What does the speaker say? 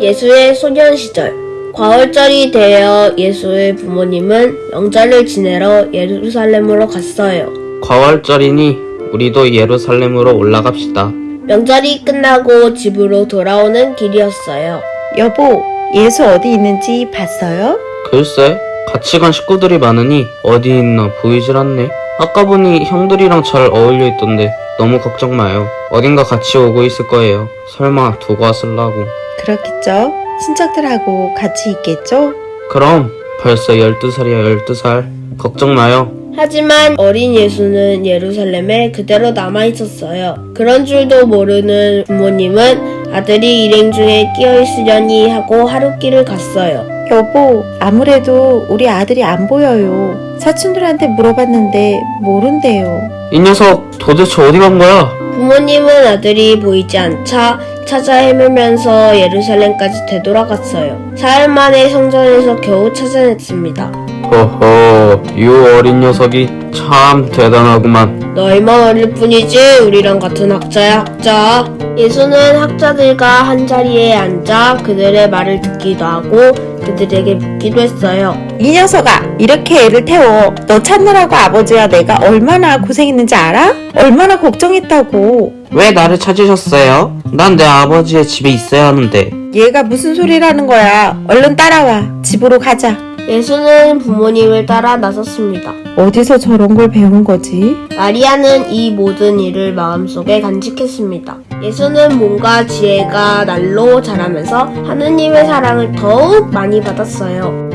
예수의 소년 시절 과월절이 되어 예수의 부모님은 명절을 지내러 예루살렘으로 갔어요. 과월절이니 우리도 예루살렘으로 올라갑시다. 명절이 끝나고 집으로 돌아오는 길이었어요. 여보, 예수 어디 있는지 봤어요? 글쎄, 같이 간 식구들이 많으니 어디 있나 보이질 않네. 아까 보니 형들이랑 잘 어울려 있던데 너무 걱정 마요. 어딘가 같이 오고 있을 거예요. 설마 두고 왔을라고. 그렇겠죠? 친척들하고 같이 있겠죠? 그럼 벌써 12살이야 12살. 걱정 마요. 하지만 어린 예수는 예루살렘에 그대로 남아 있었어요. 그런 줄도 모르는 부모님은 아들이 일행 중에 끼어 있으려니 하고 하룻길을 갔어요. 여보, 아무래도 우리 아들이 안 보여요. 사촌들한테 물어봤는데 모른대요. 이 녀석 도대체 어디 간 거야? 부모님은 아들이 보이지 않자 찾아 헤매면서 예루살렘까지 되돌아갔어요. 사흘 만에 성전에서 겨우 찾아냈습니다. 허허, 이 어린 녀석이 참 대단하구만. 너희만 어릴 뿐이지 우리랑 같은 학자야 학자. 예수는 학자들과 한 자리에 앉아 그들의 말을 듣기도 하고 그들에게 묻기도 했어요. 이 녀석아, 이렇게 애를 태워. 너 찾느라고 아버지와 내가 얼마나 고생했는지 알아? 얼마나 걱정했다고. 왜 나를 찾으셨어요? 난 내 아버지의 집에 있어야 하는데. 얘가 무슨 소리라는 거야. 얼른 따라와. 집으로 가자. 예수는 부모님을 따라 나섰습니다. 어디서 저런 걸 배운 거지? 마리아는 이 모든 일을 마음속에 간직했습니다. 예수는 몸과 지혜가 날로 자라면서 하느님의 사랑을 더욱 많이 받았어요.